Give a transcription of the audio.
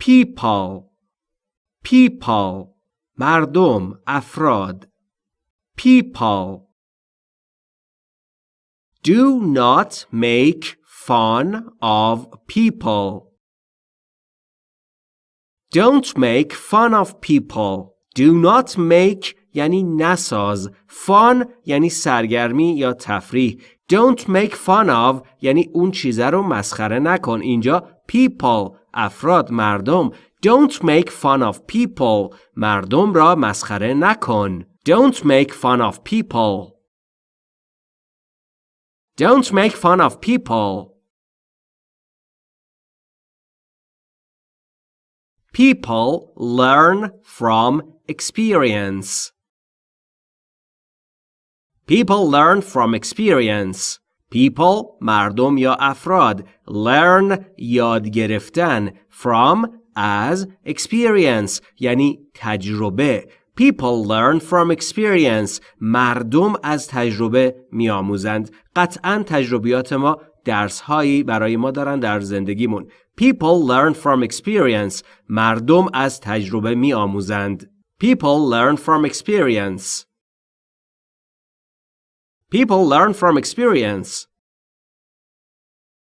people people مردم افراد people Do not make fun of people. Don't make fun of people. Do not make یعنی نساز. Fun یعنی سرگرمی یا تفریح. Don't make fun of یعنی اون چیزه رو مسخره نکن. اینجا people افراد مردم. Don't make fun of people. مردم را مسخره نکن. Don't make fun of people. Don't make fun of people. People learn from experience. People learn from experience. People مردم یا افراد learn یاد گرفتن from as experience یعنی تجربه People learn from experience. مردم از تجربه میآموزند. قطعا تجربیات ما درس هایی برای ما دارن در زندگیمون. People learn from experience. مردم از تجربه میآموزند. People learn from experience. People learn from experience.